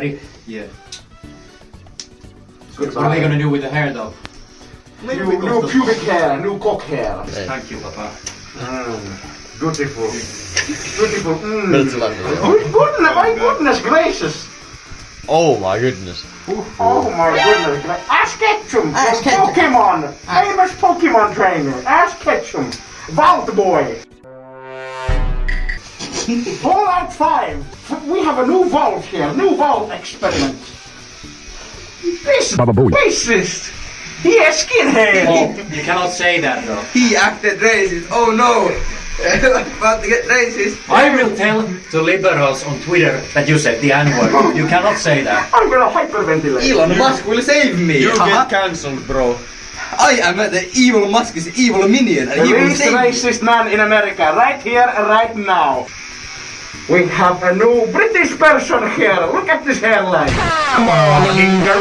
Ready? Yeah. What are they going to do with the hair, though? New, new pubic hair, new cock hair. Thank you, Papa. Mm. Beautiful. Beautiful. Mm. My goodness gracious. Oh my goodness. Oh my goodness. Ash Ketchum Ash Ketchum. Pokemon. Ash. Famous Pokemon trainer. Ash Ketchum. Vault Boy. Fallout 5. We have a new vault here. New vault experiment. This racist. He has skinhead! Oh, you cannot say that though. He acted racist. Oh no! About to get racist. I will tell the liberals on Twitter that you said the N-word. You cannot say that. I'm gonna hyperventilate. Elon Musk will save me. You Haha. get uh-huh. cancelled bro. I am the evil Musk's evil minion, and The he will least save me. racist man in America, right here, right now. We have a new British person here. Look at this hairline. Come on, Inger.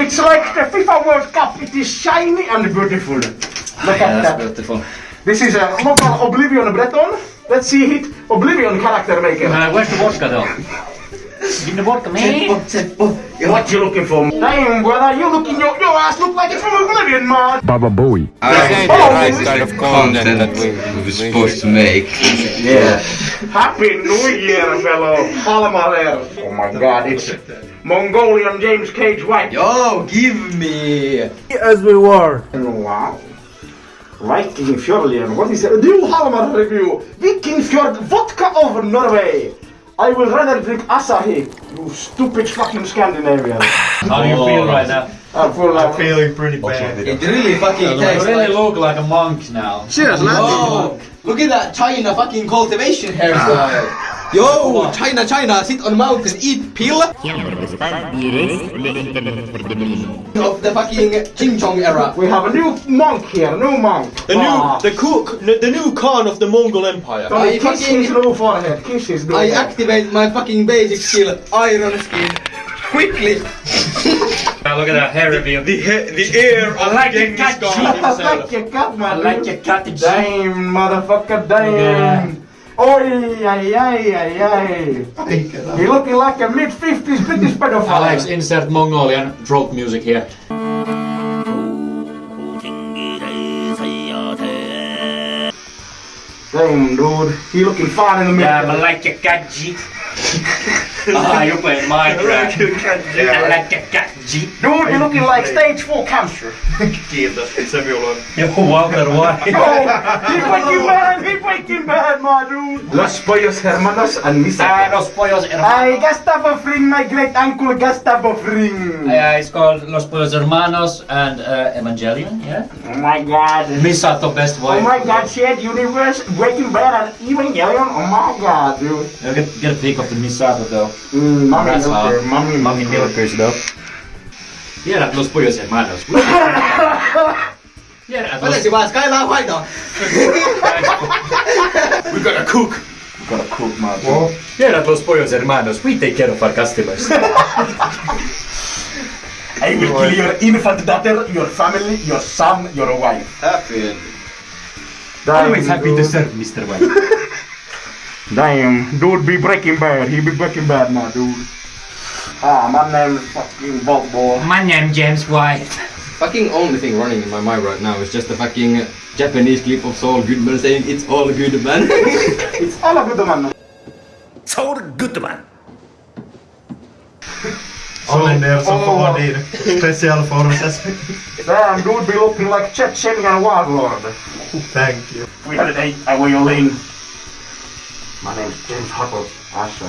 It's like the FIFA World Cup. It is shiny and beautiful. Look Yeah, at that. beautiful. This is a local Oblivion Breton. Let's see it. Oblivion character maker. Uh, where's the vodka though? Give the vodka, man. Eh? Seppo, Seppo. Ja. What you looking for? Damn, brother, you looking your, your ass look like it's from Oblivion, man. Baba Booey. Oh, kind of content that we, we were supposed to make. Yeah. Happy New Year, fellow Halmarer. Oh my god, it's Mongolian James Cage White. Yo, give me. As we were. Wow. Viking Fjordlian. What is it? New Halmar review. Viking Fjord vodka of Norway. I will rather drink Asahi. You stupid fucking Scandinavian. How do you oh, feel right now? I'm full of Feeling pretty bad. It really fucking You tastes really like. look like a monk now. Cheers, Whoa! Look at that China fucking cultivation hairstyle. Yo, China, China, sit on mountain, eat pill of the fucking Ching Chong era. We have a new monk here, new monk. The new, Ah. the cook, the new Khan of the Mongol Empire. Don't I kiss fucking- his new forehead, kiss his new I forehead. activate my fucking basic skill, Iron Skin, quickly. Now look at that hair reveal. The, he- the heir of like the Genghis cat I like your cat, I man. like your cottage. Damn, motherfucker, damn. Oi, ay, ay, ay, ay. You looking like a mid-50s British pedophile. Alex, insert Mongolian throat music here. Damn, dude. He looking fine in the Yeah, middle. I like your gadget. ah, you're playing Minecraft. I like your gadget. Dude, you looking like stage 4 cancer. Kiitos, se minulla on. Yo, Walter White. Oh, he Breaking Bad, he Breaking Bad, my dude. Los pollos hermanos and Misa. Ah, Los Pollos I Hermanos. Gustavo Fring, my great uncle Gustavo Fring. Yeah, it's called Los Pollos Hermanos and uh, Evangelion, yeah? Oh my god. Misato Best Oh my god, shared universe, Breaking Bad and Evangelion. Oh my god, dude. You get, get a pic of the Misato though. Mm, mommy That's milker, hot. mommy Mommy milker. milkers though. Tiedät Los Pollos Hermanos. Tiedät Los Oletko vaan Skyler White? We gotta cook. We gotta cook, my dude. Tiedät Los Pollos Hermanos. We take care of our customers. I will kill your infant daughter, your family, your son, your wife. Happy. Always happy to serve, Mr. White. Damn, dude be Breaking Bad. He be Breaking Bad now, dude. Ah, my name is fucking Bob Boy. My name James White. Fucking only thing running in my mind right now is just a fucking Japanese clip of Saul Goodman saying it's all good man. It's all a good, man. Olin Nelson Oh. får din specialforces. Damn, dude be looking like Chechenian warlord. Thank you. We had an eight, I will in. My name's James Huckle. Asha.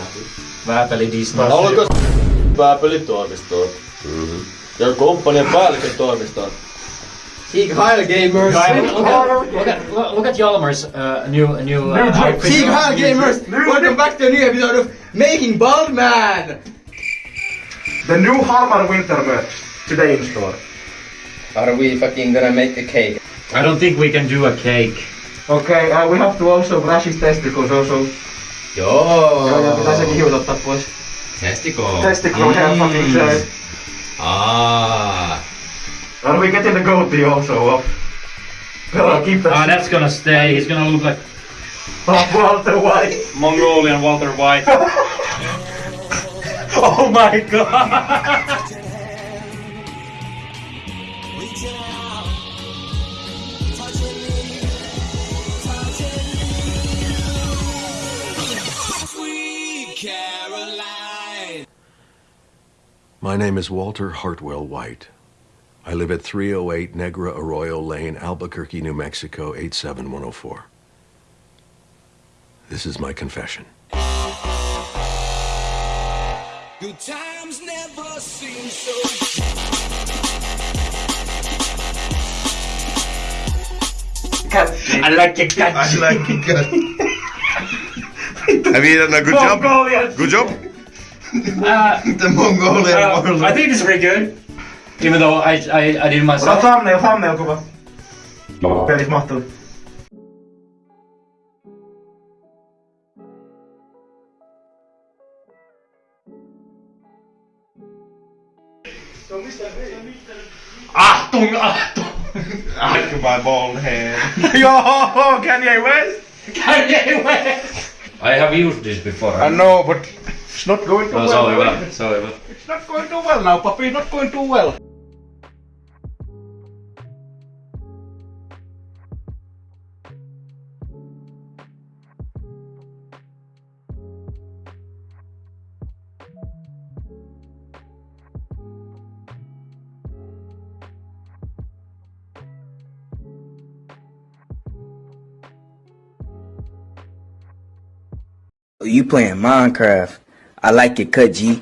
Vääpeli Disney. Haluatko pääpelitoimistoon? Ja komppanian päällikön toimistoon. Sieg Heil Gamers! Look at, look at, look at Jalmar's uh, new a new uh, outfit. Sieg Heil Gamers! Welcome back to a new episode of Making Bald Man! The new Harmar winter merch today in store. Are we fucking gonna make a cake? I don't think we can do a cake. Okay, uh, we have to also brush his testicles also. Joo, ja pitää sekin hiut ottaa pois. Testicle. Testicle hair fucking shirt. Ah. Are we getting the goatee also off? Gotta keep that Ah, that's gonna stay. He's gonna look like Walter White. Mongolian Walter White. Oh my god! My name is Walter Hartwell White. I live at 308 Negra Arroyo Lane, Albuquerque, New Mexico, 87104. This is my confession. Good times never seem so I like it catchy. I like it good. Have you done a good job? Mongolian. Good job. Uh, The Mongolian uh, warlord. I think it's pretty good. Even though I, I, I did Ota myself. thumbnail, thumbnail kuva. Pelit mahtuu. Achtung, Achtung! Look at my bald head. Yo, Kanye West! Kanye West! I have used this before. I know, but it's not going too No, well. sorry, but, sorry, but. It's not going too well now, puppy. Not going too well. You playing Minecraft. I like it, G.